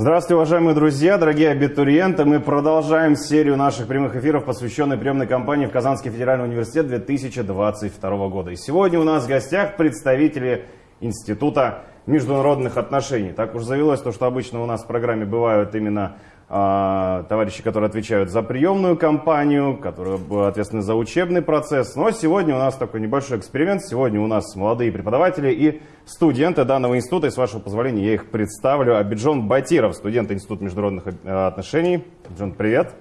Здравствуйте, уважаемые друзья, дорогие абитуриенты. Мы продолжаем серию наших прямых эфиров, посвященной приемной кампании в Казанский федеральный университет 2022 года. И сегодня у нас в гостях представители Института международных отношений. Так уж завелось то, что обычно у нас в программе бывают именно товарищи, которые отвечают за приемную кампанию, которые ответственны за учебный процесс. Но сегодня у нас такой небольшой эксперимент. Сегодня у нас молодые преподаватели и студенты данного института. И с вашего позволения я их представлю. Абиджон Батиров, студент Института международных э, отношений. Абиджон, привет.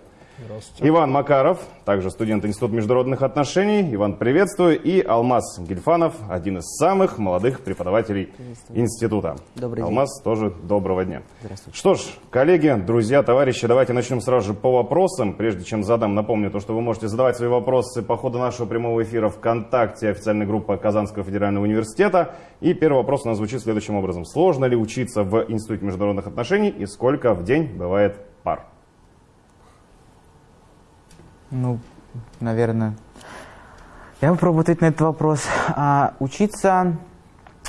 Иван Макаров, также студент Института международных отношений. Иван, приветствую. И Алмаз Гельфанов, один из самых молодых преподавателей института. Добрый день. Алмаз, тоже доброго дня. Здравствуйте. Что ж, коллеги, друзья, товарищи, давайте начнем сразу же по вопросам. Прежде чем задам, напомню то, что вы можете задавать свои вопросы по ходу нашего прямого эфира ВКонтакте, официальной группы Казанского федерального университета. И первый вопрос у нас звучит следующим образом. Сложно ли учиться в Институте международных отношений и сколько в день бывает пар? Ну, наверное. Я попробую ответить на этот вопрос. А, учиться,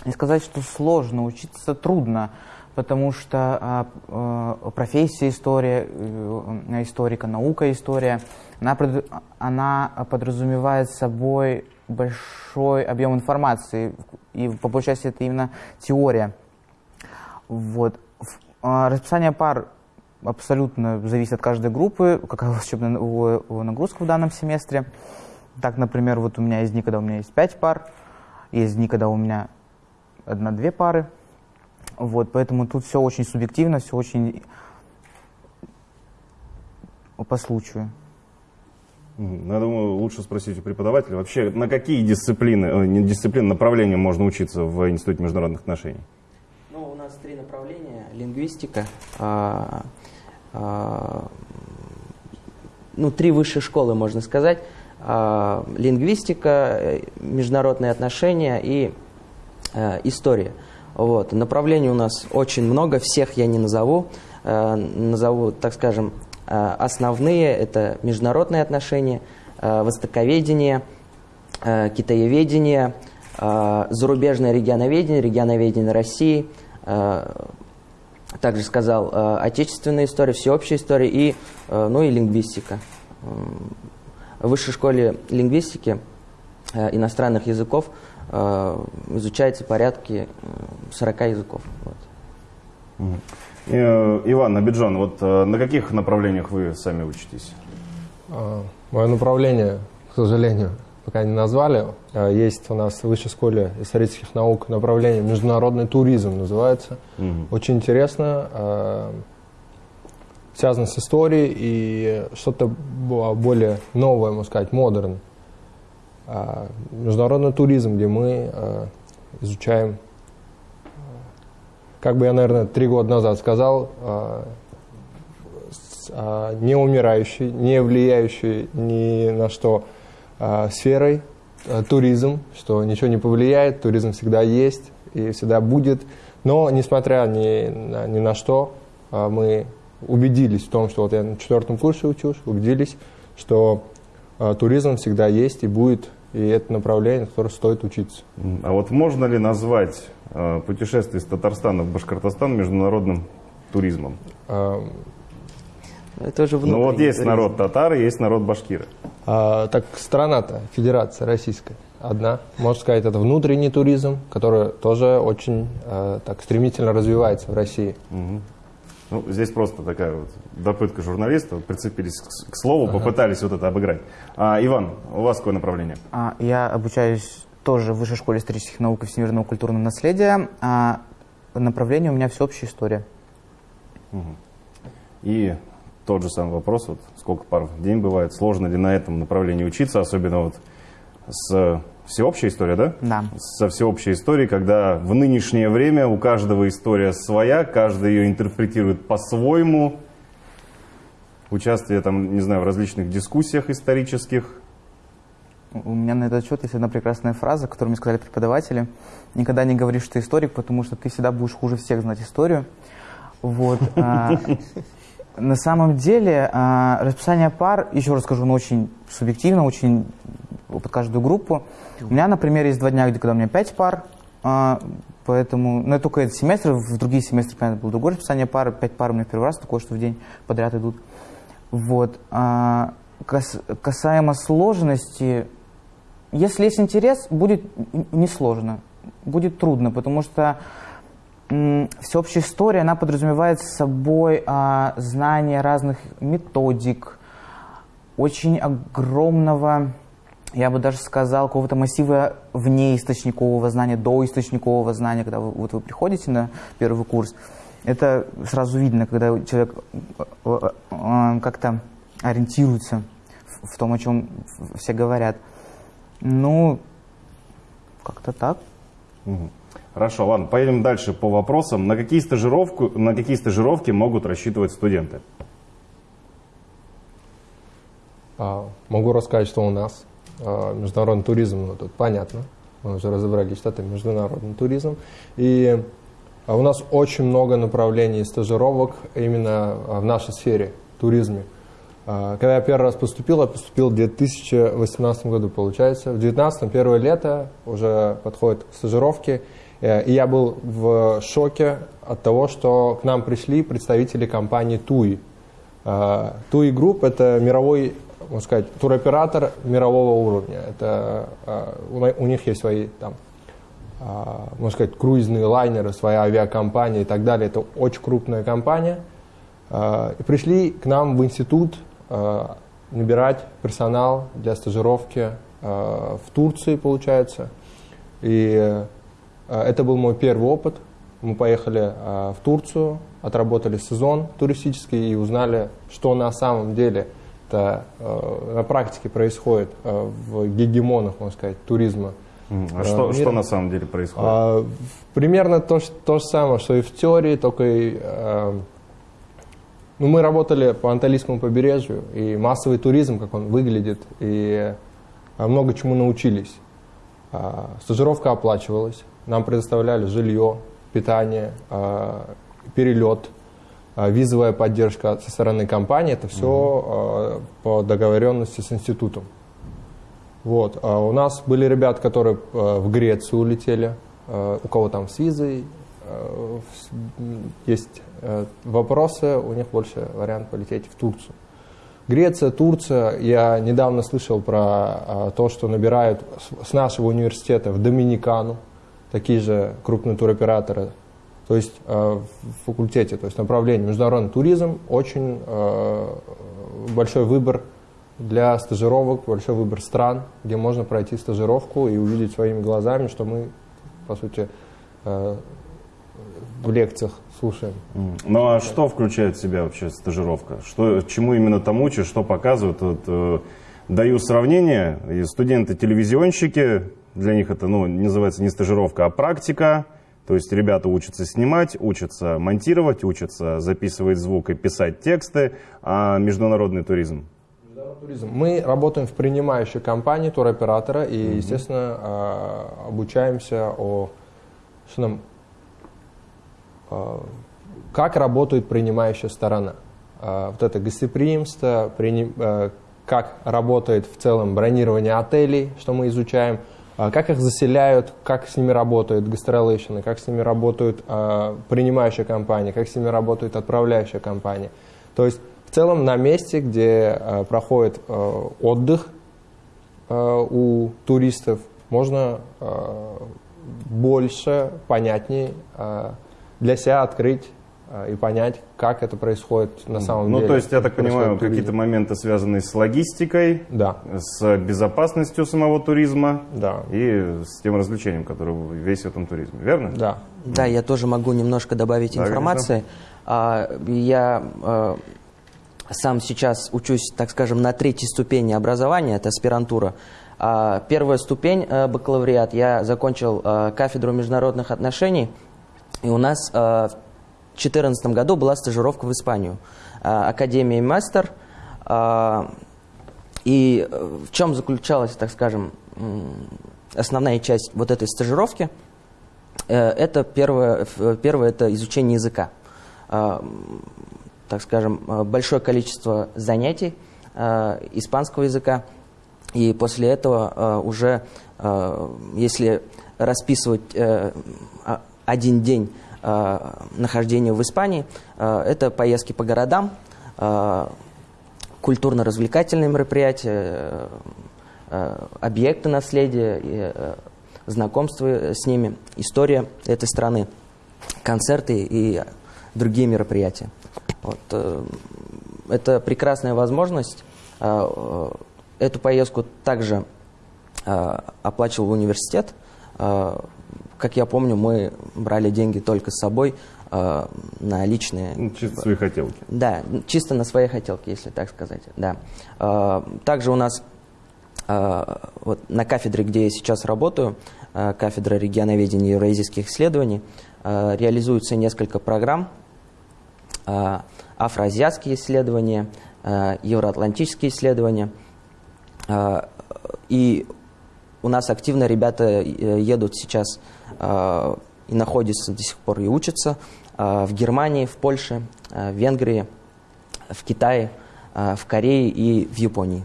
не сказать, что сложно, учиться трудно, потому что а, а, профессия история, э, историка, наука история, она, она подразумевает собой большой объем информации, и по большей части это именно теория. Вот. А, Расписание пар абсолютно зависит от каждой группы, какая у вас учебная нагрузка в данном семестре. Так, например, вот у меня есть дни, когда у меня есть 5 пар, есть дни, когда у меня одна-две пары. Вот, поэтому тут все очень субъективно, все очень по случаю. Ну, Я думаю, лучше спросить у преподавателя. Вообще, на какие дисциплины, э, не дисциплины, направления можно учиться в Институте международных отношений? Ну, у нас три направления. Лингвистика, а, ну, три высшие школы, можно сказать. А, лингвистика, э, международные отношения и э, история. Вот. Направлений у нас очень много, всех я не назову. Э, назову, так скажем, основные. Это международные отношения, востоковедение, китаеведение, зарубежное регионоведение, регионоведение России, также сказал, э, отечественная история, всеобщая история и, э, ну и лингвистика. В высшей школе лингвистики э, иностранных языков э, изучается порядке э, 40 языков. Вот. Иван Абиджон, вот на каких направлениях вы сами учитесь? А, Мое направление, к сожалению, пока не назвали. А, Есть у нас в Высшей школе исторических наук направление международный туризм называется. Мгм. Очень интересно. а, Связано с историей и что-то бо- более новое, можно сказать, модерн. А, Международный туризм, где мы изучаем, как бы я, наверное, три года назад сказал, не умирающей, не влияющей ни на что сферой а, туризм, что ничего не повлияет, туризм всегда есть и всегда будет. Но, несмотря ни на, ни на что, а, мы убедились в том, что вот я на четвертом курсе учусь, убедились, что туризм всегда есть и будет, и это направление, на которое стоит учиться. А вот можно ли назвать э, путешествие из Татарстана в Башкортостан международным туризмом? Это уже Ну вот внутренний есть туризм. народ татары, есть народ башкиры. А, так страна-то, федерация российская, одна. Можно сказать, это внутренний туризм, который тоже очень а, так стремительно развивается в России. Мгм. Ну, здесь просто такая вот допытка журналистов, прицепились к, к слову, попытались вот это обыграть. А, Иван, у вас какое направление? А, Я обучаюсь тоже в Высшей школе исторических наук и всемирного культурного наследия. А направление у меня всеобщая история. И тот же самый вопрос, вот сколько пар в день бывает, сложно ли на этом направлении учиться, особенно вот с всеобщей историей, да? Да. Со всеобщей историей, когда в нынешнее время у каждого история своя, каждый ее интерпретирует по-своему. Участие там, не знаю, в различных дискуссиях исторических. У меня на этот счет есть одна прекрасная фраза, которую мне сказали преподаватели. Никогда не говори, что ты историк, потому что ты всегда будешь хуже всех знать историю. Вот. На самом деле, а, расписание пар, еще раз скажу, оно очень субъективно, очень под каждую группу. У меня, например, есть два дня, где когда у меня пять пар а, Поэтому, ну, это только этот семестр, в другие семестры, понятно, было другое расписание пары, пять пар у меня в первый раз, такое, что в день подряд идут. Вот. А, кас, касаемо сложности, если есть интерес, будет несложно, будет трудно, потому что всеобщая история, она подразумевает собой а, знание разных методик, очень огромного я бы даже сказал, какого-то массива вне источникового знания, до источникового знания, когда вы, вот вы приходите на первый курс, это сразу видно, когда человек э, э, э, как-то ориентируется в, том, о чем все говорят. Ну, как-то так. Хорошо, ладно, поедем дальше по вопросам. На какие, стажировку, на какие стажировки могут рассчитывать студенты? А, могу рассказать, что у нас а, международный туризм, ну тут понятно, мы уже разобрались, что это международный туризм. И а, у нас очень много направлений стажировок именно в нашей сфере, туризме. Когда я первый раз поступил, я поступил в 2018 году, получается. В 2019, первое лето, уже подходит к стажировке. Э, и я был в шоке от того, что к нам пришли представители компании TUI. TUI Group – это мировой можно сказать, туроператор мирового уровня. Это, uh, у них есть свои там, uh, можно сказать, круизные лайнеры, своя авиакомпания и так далее. Это очень крупная компания. И пришли к нам в институт набирать персонал для стажировки в Турции, получается. И это был мой первый опыт. Мы поехали в Турцию, отработали сезон туристический и узнали, что на самом деле – это э, на практике происходит в гегемонах, можно сказать, туризма. А что, что на самом деле происходит? А, примерно то, то же самое, что и в теории, только и, э, ну, мы работали по Анталийскому побережью, и массовый туризм, как он выглядит, и много чему научились. А, стажировка оплачивалась, нам предоставляли жилье, питание, перелет – а, визовая поддержка со стороны компании, это все mm-hmm. по договоренности с институтом. Вот. А у нас были ребята, которые в Грецию улетели, у кого там с визой, есть вопросы, у них больше вариант полететь в Турцию. Греция, Турция, я недавно слышал про то, что набирают с нашего университета в Доминикану, такие же крупные туроператоры то есть э, в факультете, то есть направление международный туризм, очень э, большой выбор для стажировок, большой выбор стран, где можно пройти стажировку и увидеть своими глазами, что мы, по сути, э, в лекциях слушаем. Ну а что включает в себя вообще стажировка? Что, чему именно там учат, что показывают? Вот, э, даю сравнение. Студенты-телевизионщики, для них это ну, называется не стажировка, а практика. То есть ребята учатся снимать, учатся монтировать, учатся записывать звук и писать тексты, а международный туризм? туризм. Мы работаем в принимающей компании туроператора и, mm естественно, а, обучаемся о что нам, а, как работает принимающая сторона. А, вот это гостеприимство, как работает в целом бронирование отелей, что мы изучаем – как их заселяют, как с ними работают гастролейшены, как с ними работают э, принимающая компания, как с ними работает отправляющая компания. То есть в целом на месте, где э, проходит э, отдых э, у туристов, можно э, больше, понятнее э, для себя открыть и понять, как это происходит на самом ну, деле. Ну, то есть, я так понимаю, какие-то моменты связанные с логистикой, да. с безопасностью самого туризма да. и с тем развлечением, которое весь в этом туризме, верно? Да. Да, я тоже могу немножко добавить да, информации. А, я а, сам сейчас учусь, так скажем, на третьей ступени образования, это аспирантура. А, первая ступень э, бакалавриат, я закончил э, кафедру международных отношений, и у нас э, 2014 году была стажировка в Испанию. А, Академия Мастер. А, и э, в чем заключалась, так скажем, основная часть вот этой стажировки? Э, это первое, первое это изучение языка. А, так скажем, большое количество занятий испанского языка. И после этого уже, если расписывать один день э, нахождения в Испании. Э, это поездки по городам, э, культурно-развлекательные мероприятия, э, э, объекты наследия, э, знакомство с ними, история этой страны, концерты и другие мероприятия. Вот, э, это прекрасная возможность. Э, э, Эту поездку также э, оплачивал университет. Как я помню, мы брали деньги только с собой э, на личные Ну, чисто свои хотелки. да, чисто на своей хотелке, если так сказать. Да. Э, Также у нас э, вот на кафедре, где я сейчас работаю, э, кафедра регионоведения и евразийских исследований, э, реализуется несколько программ. Э, Афроазиатские исследования, э, евроатлантические исследования. Э, И у нас активно ребята э, едут сейчас и находятся до сих пор и учатся э, в Германии, в Польше, э, в Венгрии, в Китае, э, в Корее и в Японии.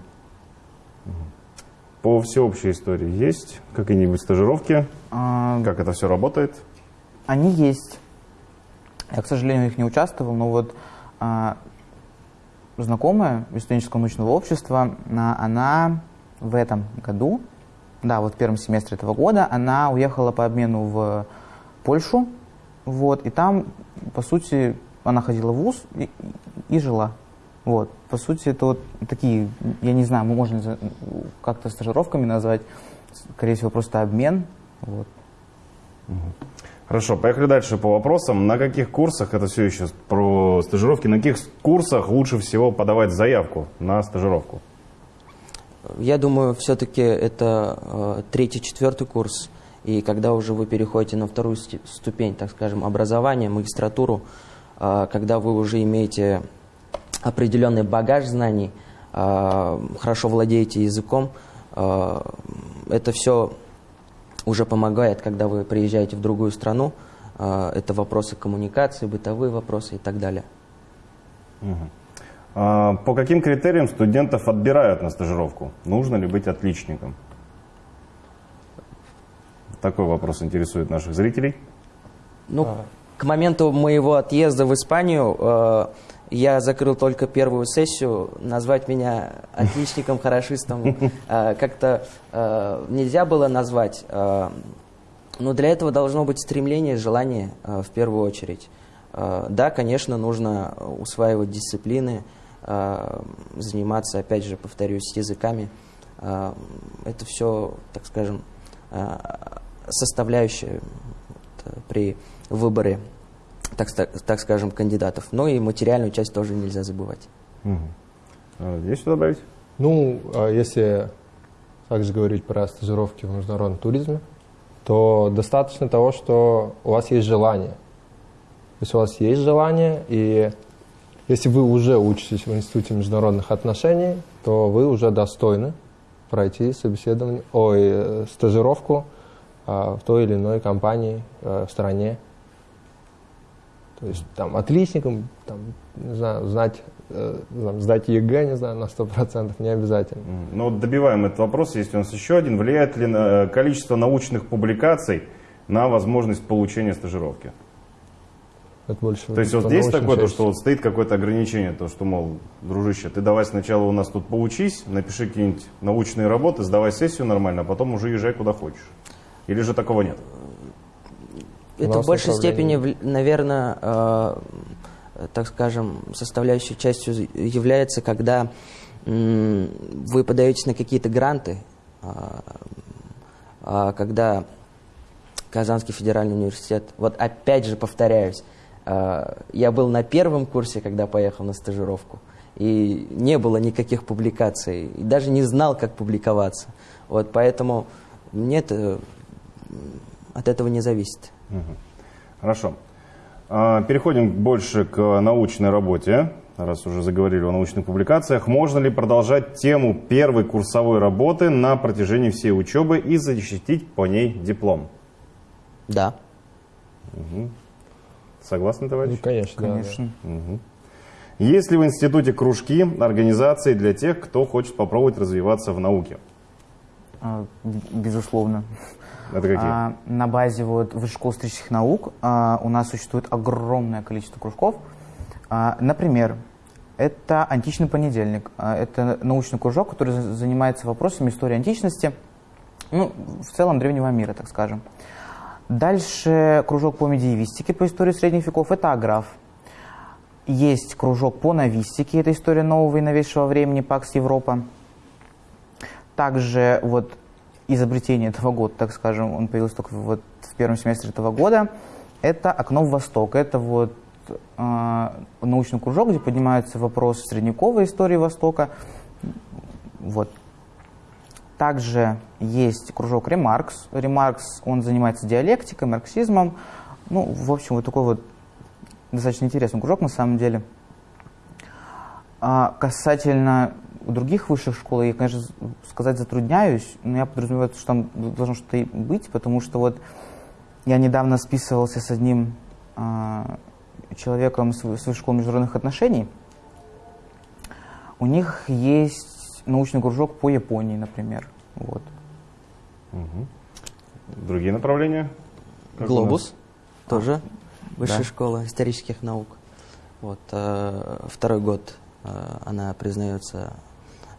По всеобщей истории есть какие-нибудь стажировки? А, Как это все работает? Они есть. Я, к сожалению, в них не участвовал, но вот а, знакомая из студенческого научного общества, а, она в этом году, да, вот в первом семестре этого года, она уехала по обмену в Польшу, вот, и там, по сути, она ходила в ВУЗ и, и жила. Вот, по сути, это вот такие, я не знаю, мы можем как-то стажировками назвать, скорее всего, просто обмен, вот. Хорошо, поехали дальше по вопросам. На каких курсах, это все еще про стажировки, на каких курсах лучше всего подавать заявку на стажировку? Я думаю, все-таки это э, третий, четвертый курс. И когда уже вы переходите на вторую ступень, так скажем, образования, магистратуру, э, когда вы уже имеете определенный багаж знаний, э, хорошо владеете языком, это все уже помогает, когда вы приезжаете в другую страну. Это вопросы коммуникации, бытовые вопросы и так далее. А, По каким критериям студентов отбирают на стажировку? Нужно ли быть отличником? Такой вопрос интересует наших зрителей. Ну, к моменту моего отъезда в Испанию э, я закрыл только первую сессию. Назвать меня отличником, хорошистом э, как-то э, нельзя было назвать. э, но для этого должно быть стремление, желание э, в первую очередь. Э, да, конечно, нужно усваивать дисциплины, заниматься, опять же, повторюсь, языками. Э, это все, так скажем, э, составляющая при выборе, так, так скажем, кандидатов. Ну и материальную часть тоже нельзя забывать. А, Есть что добавить? Ну, а если также говорить про стажировки в международном туризме, то достаточно того, что у вас есть желание. То есть у вас есть желание, и если вы уже учитесь в Институте международных отношений, то вы уже достойны пройти собеседование, ой, э, стажировку а, в той или иной компании э, в стране. То есть там отличником, там, не знаю, знать, э, там, сдать ЕГЭ, не знаю, на 100% не обязательно. М, Ну, вот добиваем этот вопрос. Есть у нас еще один. Влияет ли на- э, количество научных публикаций на возможность получения стажировки? Это больше То есть вот научной такое, то, что вот стоит какое-то ограничение, то, что, мол, дружище, ты давай сначала у нас тут поучись, напиши какие-нибудь научные работы, сдавай сессию нормально, а потом уже езжай куда хочешь. Или же такого нет? Это в большей степени, наверное, э, так скажем, составляющей частью является, когда м, вы подаетесь на какие-то гранты, а когда Казанский федеральный университет, вот опять же повторяюсь, э, я был на первом курсе, когда поехал на стажировку, и не было никаких публикаций, и даже не знал, как публиковаться. Вот поэтому мне это от этого не зависит. Хорошо. А, Переходим больше к научной работе. Раз уже заговорили о научных публикациях, можно ли продолжать тему первой курсовой работы на протяжении всей учебы и защитить по ней диплом? Да. Согласны, товарищ? Ну, конечно, да, да. Конечно. Есть ли в институте кружки, организации для тех, кто хочет попробовать развиваться в науке? А, Безусловно. Это какие? А, на базе вот Высшей школы исторических наук а, у нас существует огромное количество кружков. А, например, это античный понедельник. Это научный кружок, который за- занимается вопросами истории античности, ну, в целом древнего мира, так скажем. Дальше кружок по медиевистике, по истории средних веков, это Аграф. Есть кружок по новистике, это история нового и новейшего времени, ПАКС Европа. Также вот изобретение этого года, так скажем, он появился только вот в первом семестре этого года, это «Окно в Восток». Это вот э, научный кружок, где поднимаются вопросы средневековой истории Востока. Вот. Также есть кружок «Ремаркс». «Ремаркс», он занимается диалектикой, марксизмом. Ну, в общем, вот такой вот достаточно интересный кружок на самом деле. А касательно других высших школ, я, конечно, сказать затрудняюсь, но я подразумеваю, что там должно что-то быть, потому что вот я недавно списывался с одним а, человеком с с высшей школы международных отношений. У них есть научный кружок по Японии, например. Вот. Мгм. Другие направления? Как Глобус тоже высшая Да. школа исторических наук. Вот э, второй год э, она признается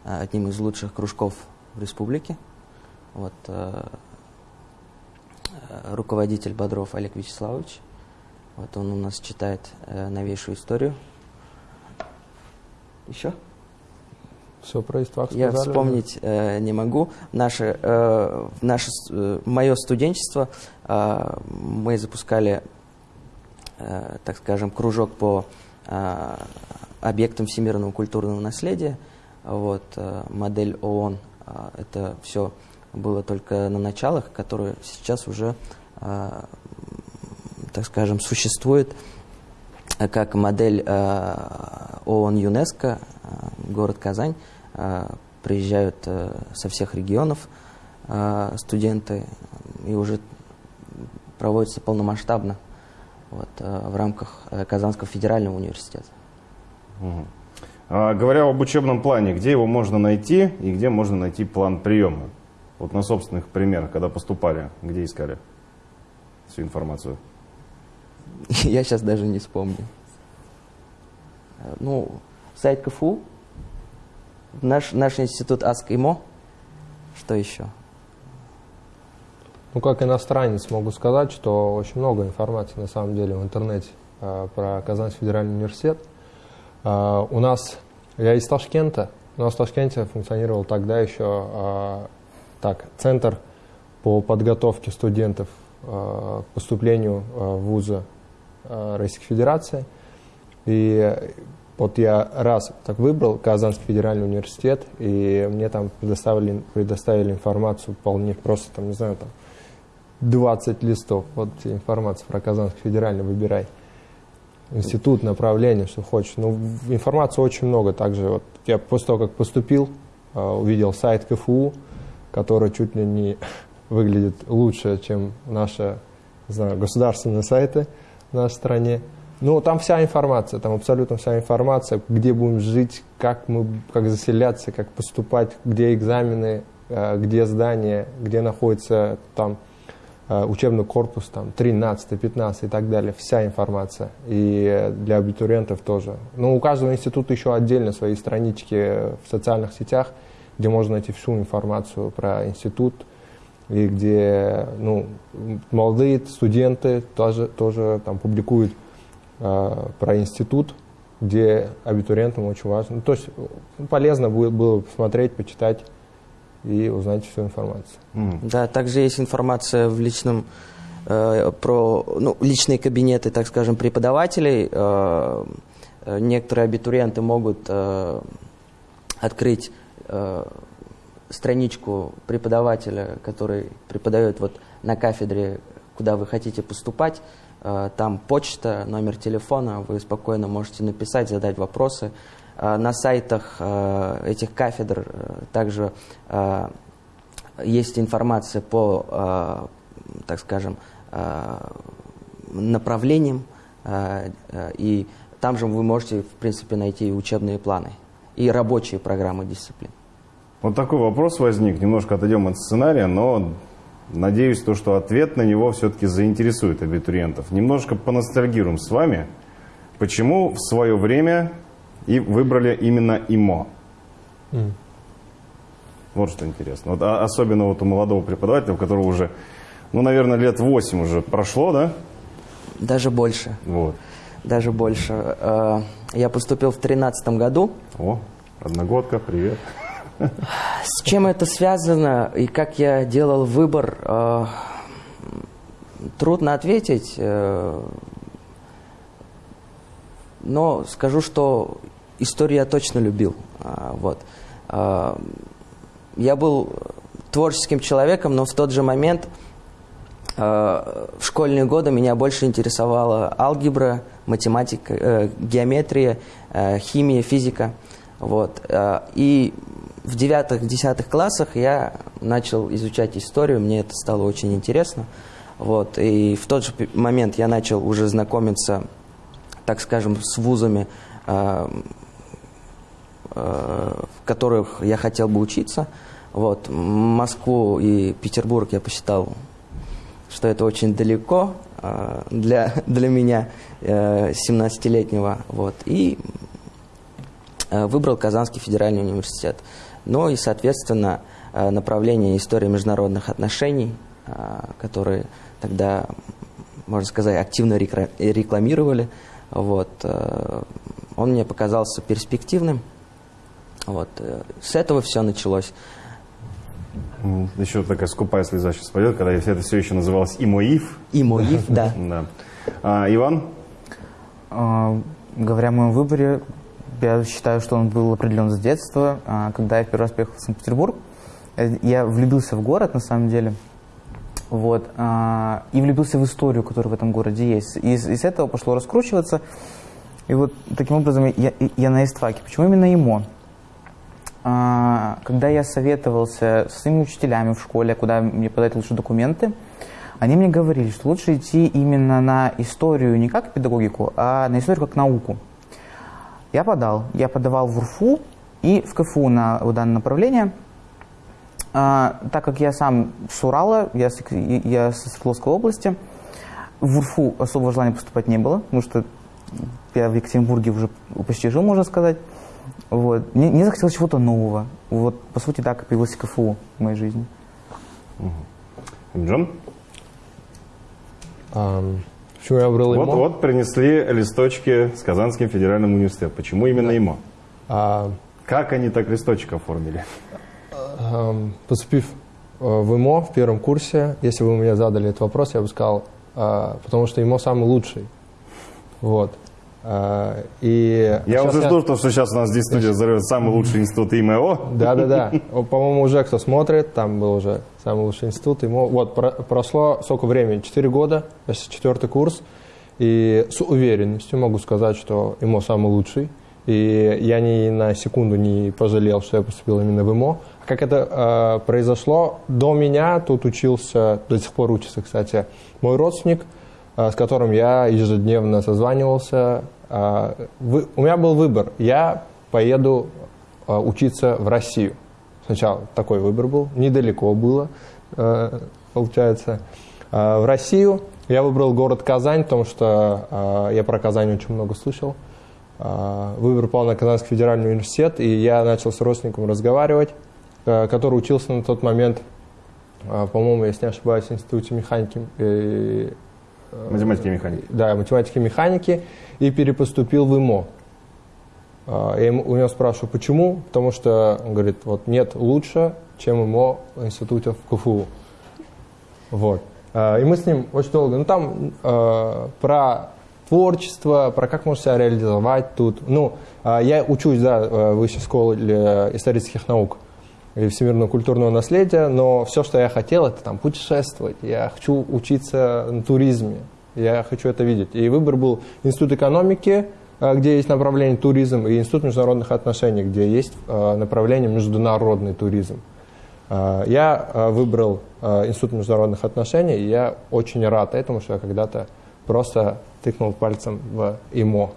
э, одним из лучших кружков в республике. Вот э, руководитель Бодров Олег Вячеславович. Вот он у нас читает э, новейшую историю. Еще? Все про Иствак Я сказали? вспомнить э, не могу. Наше, э, наше, э, мое студенчество э, мы запускали, э, так скажем, кружок по э, объектам всемирного культурного наследия. Вот, э, модель ООН. э, это все было только на началах, которые сейчас уже, э, так скажем, существует э, как модель э, ООН ЮНЕСКО, город Казань. Э, Приезжают э, со всех регионов э, студенты и уже проводится полномасштабно вот, в рамках Казанского федерального университета. Мгм. А, говоря об учебном плане, где его можно найти и где можно найти план приема? Вот на собственных примерах, когда поступали, где искали всю информацию? Я сейчас даже не вспомню. Ну, сайт КФУ, наш, наш институт АСК-ИМО, что еще? Ну, как иностранец могу сказать, что очень много информации на самом деле в интернете э, про Казанский федеральный университет. Э, у нас, я из Ташкента, у нас в Ташкенте функционировал тогда еще э, так, центр по подготовке студентов э, поступлению э, в вузы э, Российской Федерации. И вот я раз так выбрал Казанский федеральный университет, и мне там предоставили, предоставили информацию вполне просто, там, не знаю, там, 20 листов. Вот информация про Казанский федеральный, выбирай. Институт, направление, что хочешь. Ну, информации очень много. Также вот я после того, как поступил, э, увидел сайт КФУ, который чуть ли не выглядит лучше, чем наши не знаю, государственные сайты в нашей стране. Ну, там вся информация, там абсолютно вся информация, где будем жить, как мы, как заселяться, как поступать, где экзамены, э, где здание, где находится там э, учебный корпус, там 13, 15 и так далее, вся информация. И для абитуриентов тоже. Ну, у каждого института еще отдельно свои странички в социальных сетях, где можно найти всю информацию про институт, и где ну, молодые студенты тоже, тоже там публикуют э, про институт, где абитуриентам очень важно. Ну, то есть ну, полезно будет было посмотреть, почитать и узнать всю информацию. Мгм. Да, также есть информация в личном э, про ну, личные кабинеты, так скажем, преподавателей. Э, э, некоторые абитуриенты могут э, открыть э, страничку преподавателя, который преподает вот на кафедре, куда вы хотите поступать. Э, там почта, номер телефона, вы спокойно можете написать, задать вопросы. Э, на сайтах э, этих кафедр также есть информация по, так скажем, направлениям, и там же вы можете, в принципе, найти учебные планы, и рабочие программы дисциплин. Вот такой вопрос возник. Немножко отойдем от сценария, но Надеюсь, то, что ответ на него все-таки заинтересует абитуриентов. Немножко поностальгируем с вами. Почему в свое время и выбрали именно ИМО? М. Вот что интересно. Вот, а- особенно вот у молодого преподавателя, у которого уже, ну, наверное, лет 8 уже прошло, да? Даже больше. Вот. Даже больше. Э, Я поступил в 2013 году. О, одногодка, привет. С чем это связано и как я делал выбор, э, трудно ответить. э, Но скажу, что историю я точно любил. А, Вот. А, Я был творческим человеком, но в тот же момент э, в школьные годы меня больше интересовала алгебра, математика, э, геометрия, э, химия, физика. Вот. Э, И в девятых-десятых классах я начал изучать историю, мне это стало очень интересно. Вот. И в тот же момент я начал уже знакомиться, так скажем, с вузами, э, э, в которых я хотел бы учиться. Вот. Москву и Петербург я посчитал, что это очень далеко э, для, для меня, э, 17-летнего. Вот. И э, выбрал Казанский федеральный университет. Ну и, соответственно, э, направление истории международных отношений, э, которые тогда, можно сказать, активно рекламировали. Вот. э, Он мне показался перспективным. Вот. С этого все началось. Еще такая скупая слеза сейчас пойдет, когда это все еще называлось ИМОИФ. И МОИФ, да. Да. А, Иван? А, Говоря о моем выборе, я считаю, что он был определен с детства. А, Когда я первый раз приехал в Санкт-Петербург, э, я влюбился в город, на самом деле. Вот. а, И влюбился в историю, которая в этом городе есть. И из, этого пошло раскручиваться. И вот таким образом я, я на истфаке. Почему именно ИМО? А, Когда я советовался со своими учителями в школе, куда мне подать лучше документы, они мне говорили, что лучше идти именно на историю не как педагогику, а на историю как науку. Я подал. Я подавал в УРФУ и в КФУ на вот данное направление. А, так как я сам с Урала, я, с, я со Свердловской области, в УРФУ особого желания поступать не было, потому что я в Екатеринбурге уже почти жил, можно сказать. Вот. Мне, мне захотелось чего-то нового. Вот, по сути, так и появился КФУ в моей жизни. Джон? Ам, Почему я выбрал ИМО? Вот, вот принесли листочки с Казанским федеральным университетом. Почему именно ИМО? А, Как они так листочек оформили? Эм, Поступив э, в ИМО в первом курсе, если бы вы мне задали этот вопрос, я бы сказал, э, потому что ИМО самый лучший. Вот. Э, И Я уже жду, то, что сейчас у нас здесь студия взорвет самый лучший институт ИМО. Да-да-да. По-моему, уже кто смотрит, там был уже самый лучший институт. Ему, вот, про- прошло сколько времени? Четыре года, сейчас четвертый курс. И с уверенностью могу сказать, что ИМО самый лучший. И я ни на секунду не пожалел, что я поступил именно в ИМО. Как это э, произошло? До меня тут учился, до сих пор учится, кстати, мой родственник, э, с которым я ежедневно созванивался. Э, вы- у меня был выбор. Я поеду э, учиться в Россию. Сначала такой выбор был, недалеко было, э, получается. Э, В Россию я выбрал город Казань, потому что э, я про Казань очень много слышал. Э, Выбор пал на Казанский федеральный университет, и я начал с родственником разговаривать, э, который учился на тот момент, по-моему, если не ошибаюсь, в Институте механики, Математики и механики. да, математики и механики, и перепоступил в ИМО. А, Я ему- у него спрашиваю, почему? Потому что, он говорит, вот нет лучше, чем ИМО в институте в КФУ. Вот. А, И мы с ним очень долго, ну там э, про творчество, про как можно себя реализовать тут. Ну, а, я учусь, да, в высшей школе исторических наук и всемирного культурного наследия, но все, что я хотел, это там путешествовать. Я хочу учиться на туризме, я хочу это видеть. И выбор был Институт экономики, э, где есть направление туризм, и Институт международных отношений, где есть э, направление международный туризм. Э, Я выбрал Институт международных отношений, и я очень рад этому, что я когда-то просто тыкнул пальцем в ИМО.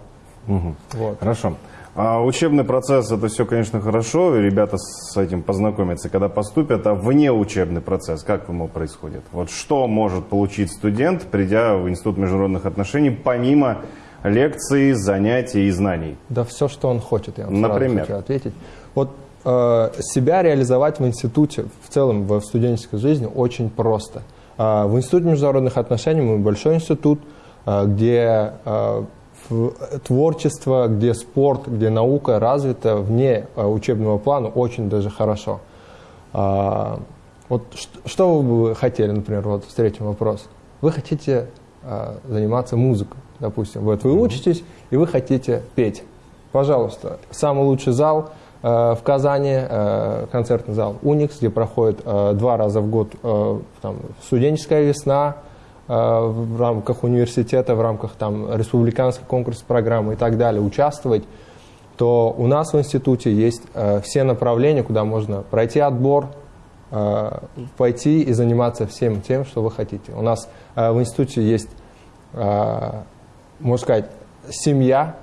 Мгм. Вот. Хорошо. А учебный процесс это все, конечно, хорошо, и ребята с этим познакомятся, когда поступят, а вне учебный процесс, как ему происходит? Вот что может получить студент, придя в Институт международных отношений, помимо лекций, занятий и знаний? Да все, что он хочет, я вам Например? хочу ответить. Вот э, себя реализовать в институте, в целом в студенческой жизни очень просто. Э, в Институте международных отношений мы большой институт, э, где э, творчество, где спорт, где наука развита вне э, учебного плана очень даже хорошо. А, вот что вы бы хотели, например, вот встретим вопрос. Вы хотите а, заниматься музыкой, допустим. Вот вы учитесь, и вы хотите петь. Пожалуйста, самый лучший зал э, в Казани, э, концертный зал «Уникс», где проходит э, два раза в год э, там, студенческая весна, э, в рамках университета, в рамках там, республиканской конкурсной программы и так далее участвовать, то у нас в институте есть э, все направления, куда можно пройти отбор, пойти и заниматься всем тем, что вы хотите. У нас в институте есть, можно сказать, семья,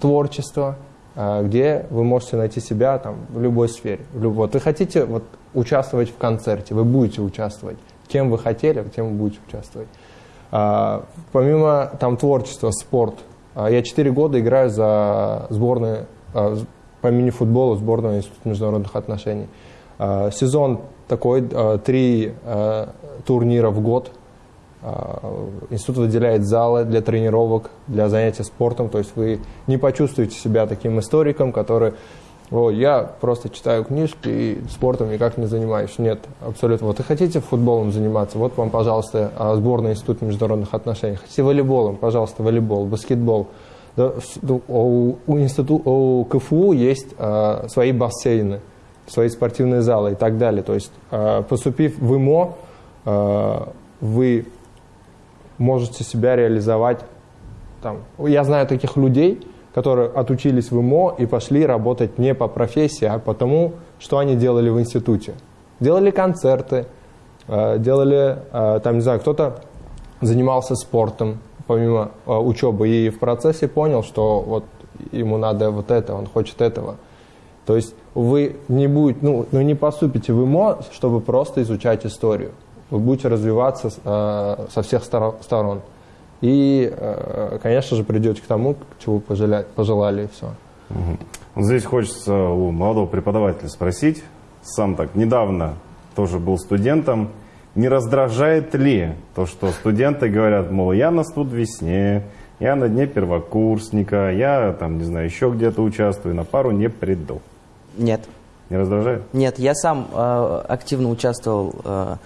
творчество, э, где вы можете найти себя там, в любой сфере. Вот вы хотите вот, участвовать в концерте, вы будете участвовать. Кем вы хотели, тем вы будете участвовать. А, помимо там, творчества, спорт, а, я 4 года играю за сборную а, по мини-футболу сборную Института международных отношений. Сезон такой, три а, турнира в год. А, Институт выделяет залы для тренировок, для занятий спортом. То есть вы не почувствуете себя таким историком, который вот, я просто читаю книжки и спортом никак не занимаюсь. Нет, абсолютно. Вот, и хотите футболом заниматься, вот вам, пожалуйста, а, сборная Института международных отношений. Хотите волейболом, пожалуйста, волейбол, баскетбол. Да, у, у, институ, у КФУ есть а, свои бассейны, свои спортивные залы и так далее. То есть, а, поступив в ИМО, а, вы можете себя реализовать там. Я знаю таких людей, которые отучились в ИМО и пошли работать не по профессии, а потому, что они делали в институте. Делали концерты, э, делали, э, там, не знаю, кто-то занимался спортом помимо э, учебы и в процессе понял, что вот ему надо вот это, он хочет этого. То есть вы не будете, ну, ну не поступите в ИМО, чтобы просто изучать историю. Вы будете развиваться со всех сторон. И, э, конечно же, придете к тому, чего пожелали, пожелали и все. Угу. Здесь хочется у молодого преподавателя спросить, сам так недавно тоже был студентом, не раздражает ли то, что студенты говорят, мол, я на студ весне, я на дне первокурсника, я там, не знаю, еще где-то участвую, на пару не приду. Нет. Не раздражает? Нет, я сам э, активно участвовал э, Э,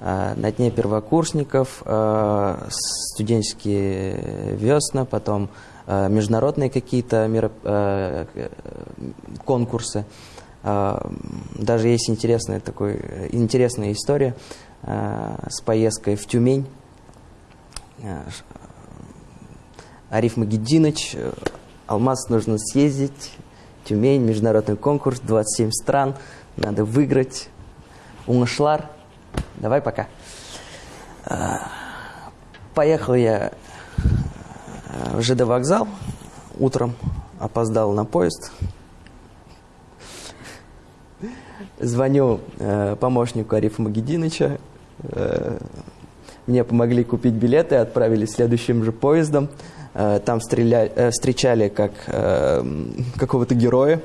на дне первокурсников, э, студенческие весна, потом э, международные какие-то конкурсы. Даже есть интересная, такой, интересная история с поездкой в Тюмень. Ариф Магеддинович, Алмаз нужно съездить, Тюмень, международный конкурс, 27 стран, надо выиграть. Уңышлар – Давай пока. А, поехал я а, в ЖД вокзал утром, опоздал на поезд. Звоню э, помощнику Арифа Магединыча. Э, мне помогли купить билеты, отправили следующим же поездом. Э, там стреляли, э, встречали как э, какого-то героя.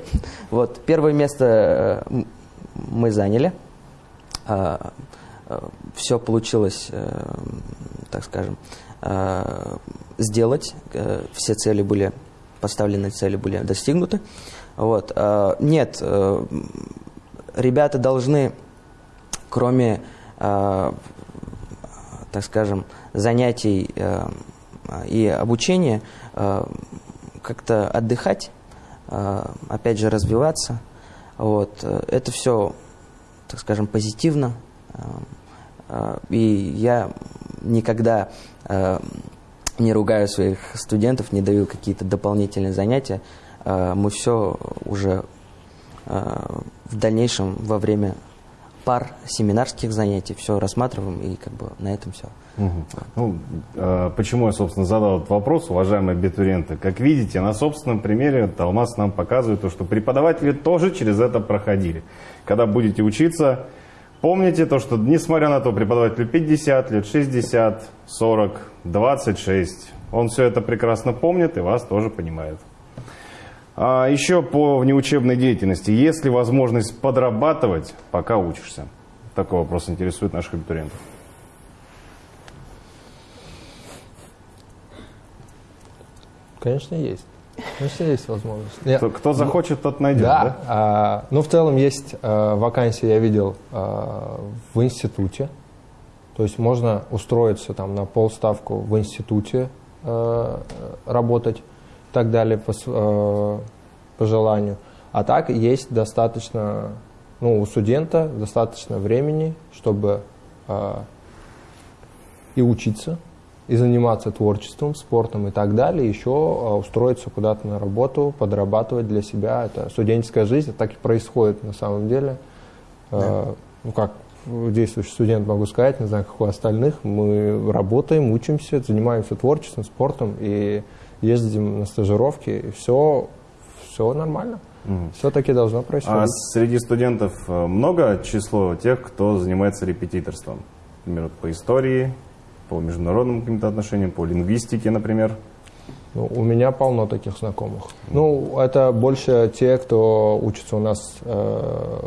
Вот, первое место э, мы заняли. Э, Э, все получилось, э, так скажем, э, сделать. Все цели были, поставленные цели были достигнуты. Вот. Нет, ребята должны, кроме, так скажем, занятий и обучения, как-то отдыхать, опять же, развиваться. Вот. Это все, так скажем, позитивно, и я никогда э, не ругаю своих студентов, не даю какие-то дополнительные занятия. Э, мы все уже э, в дальнейшем во время пар семинарских занятий, все рассматриваем и как бы на этом все. Мгм. Ну, э, почему я, собственно, задал этот вопрос, уважаемые абитуриенты? Как видите, на собственном примере Талмас нам показывает то, что преподаватели тоже через это проходили. Когда будете учиться, помните то, что несмотря на то, преподавателю 50 лет, 60, 40, 26, он все это прекрасно помнит и вас тоже понимает. А еще по внеучебной деятельности. Есть ли возможность подрабатывать, пока учишься? Такой вопрос интересует наших абитуриентов. Конечно, есть. Конечно, есть возможность. Я- Кто, кто захочет, тот найдет, да, да? а, ну в целом есть а, вакансии, я видел а, в институте. То есть можно устроиться там на полставку в институте а, работать так далее по, а, по желанию. А так есть достаточно, ну у студента достаточно времени, чтобы а, и учиться, и заниматься творчеством, спортом и так далее, еще а, устроиться куда-то на работу, подрабатывать для себя. Это студенческая жизнь, это так и происходит на самом деле. А, Ну, как действующий студент могу сказать, не знаю, как у остальных, мы работаем, учимся, занимаемся творчеством, спортом и ездим на стажировки, и все, все нормально. Мгм. Все-таки должно А происходить. среди студентов э, много число тех, кто занимается репетиторством? Например, по истории, по международным каким-то отношениям, по лингвистике, например. Ну, у меня полно таких знакомых. Ну, это больше те, кто учится у нас, э,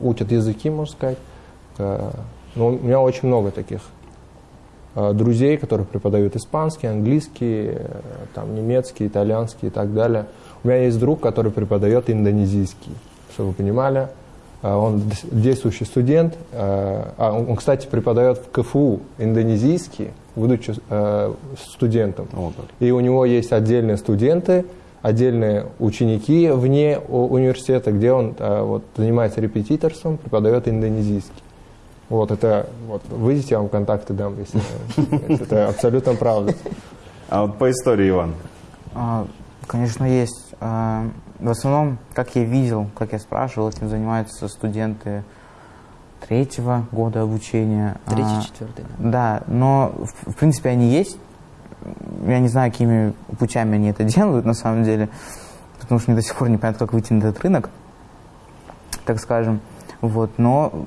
учат языки, можно сказать. Э, ну, у меня очень много таких друзей, которые преподают испанский, английский, э, там, немецкий, итальянский и так далее. У меня есть друг, который преподает индонезийский, чтобы вы понимали. Э, Он действующий студент. э, а, он, кстати, преподает в КФУ индонезийский, будучи э, студентом. Вот. И у него есть отдельные студенты, отдельные ученики вне университета, где он э, вот, занимается репетиторством, преподает индонезийский. Вот это, вот, выйдите, я вам контакты дам, если, если это абсолютно правда. А вот по истории, Иван. А, Конечно, есть. А, В основном, как я видел, как я спрашивал, этим занимаются студенты третьего года обучения. А, Третий, четвертый. да. Да, но в, в принципе они есть. Я не знаю, какими путями они это делают на самом деле, потому что мне до сих пор непонятно, как выйти на этот рынок, так скажем. Вот, но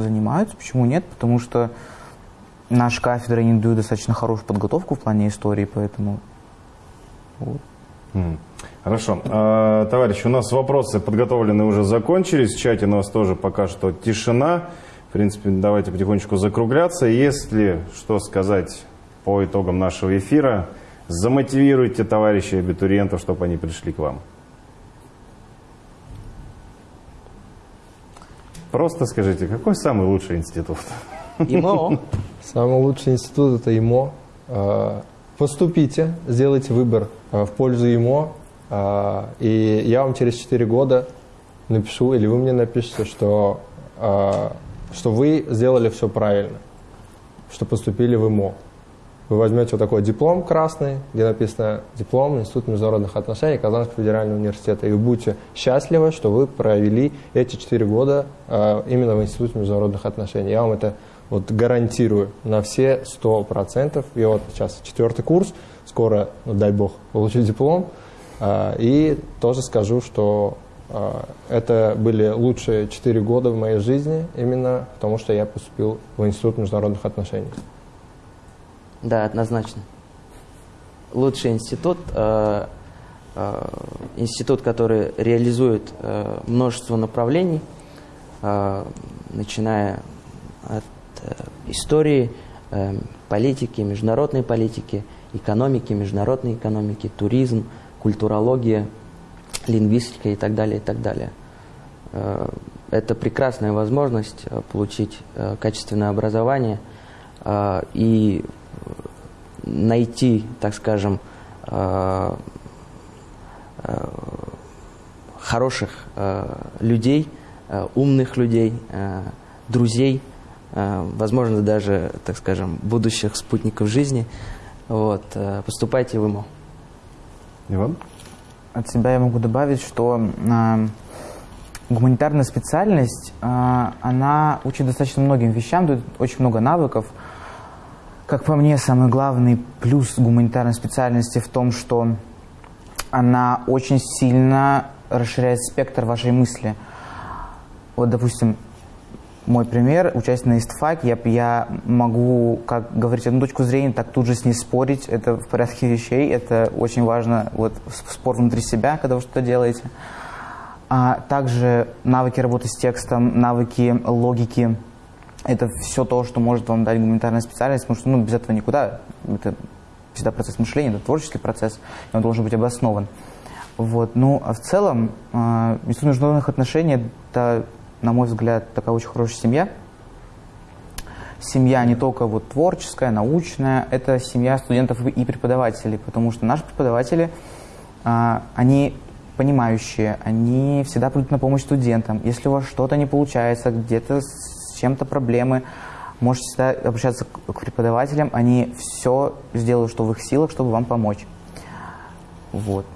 занимаются, почему нет? Потому что наша кафедра не дают достаточно хорошую подготовку в плане истории, поэтому вот. Хорошо. А, товарищи, у нас вопросы подготовленные уже закончились. В чате у нас тоже пока что тишина. В принципе, давайте потихонечку закругляться. Если что сказать по итогам нашего эфира, замотивируйте товарищей абитуриентов, чтобы они пришли к вам. Просто скажите, какой самый лучший институт? ИМО. Самый лучший институт это ИМО. Э, Поступите, сделайте выбор э, в пользу ИМО, э, и я вам через 4 года напишу, или вы мне напишите, что, что вы сделали все правильно, что поступили в ИМО. Вы возьмете вот такой диплом красный, где написано «Диплом Институт международных отношений Казанского федерального университета», и вы будете счастливы, что вы провели эти 4 года э, именно в Институте международных отношений. Я вам это вот гарантирую на все 100%. И вот сейчас четвертый курс, скоро, ну, дай бог, получу диплом. А, И тоже скажу, что а, это были лучшие 4 года в моей жизни, именно потому что я поступил в Институт международных отношений. Да, однозначно. Лучший институт, э, э, институт, который реализует э, множество направлений, э, начиная от э, истории, э, политики, международной политики, экономики, международной экономики, туризм, культурология, лингвистика и так далее, и так далее. Э, Это прекрасная возможность э, получить э, качественное образование и найти, так скажем, э, э, хороших э, людей, умных людей, друзей, возможно, даже, так скажем, будущих спутников жизни. Вот, поступайте в ИМО. Иван? От себя я могу добавить, что гуманитарная специальность, она учит достаточно многим вещам, дает очень много навыков. Как по мне, самый главный плюс гуманитарной специальности в том, что она очень сильно расширяет спектр вашей мысли. Вот, допустим, мой пример, участие на истфаке, я, я могу как говорить одну точку зрения, так тут же с ней спорить, это в порядке вещей, это очень важно, вот спор внутри себя, когда вы что-то делаете. А также навыки работы с текстом, навыки логики, это все то, что может вам дать гуманитарная специальность, потому что ну, без этого никуда, это всегда процесс мышления, это творческий процесс, и он должен быть обоснован. Вот. Ну, а в целом, э, Институт международных отношений – это на мой взгляд, такая очень хорошая семья. Семья не только вот творческая, научная, это семья студентов и преподавателей, потому что наши преподаватели, а, они понимающие, они всегда придут на помощь студентам. Если у вас что-то не получается, где-то чем-то проблемы, можете всегда обращаться к преподавателям, они все сделают, что в их силах, чтобы вам помочь. Вот.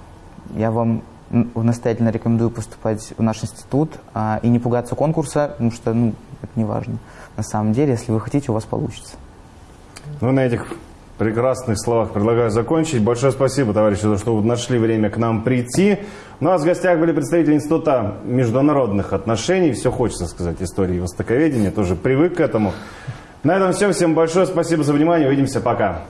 Я вам настоятельно рекомендую поступать в наш институт а, и не пугаться конкурса, потому что ну, это не важно. На самом деле, если вы хотите, у вас получится. Ну, на этих прекрасных словах предлагаю закончить. Большое спасибо, товарищи, за то, что вы нашли время к нам прийти. У нас в гостях были представители Института международных отношений. Все хочется сказать истории востоковедения, тоже привык к этому. На этом все. Всем большое спасибо за внимание. Увидимся. Пока.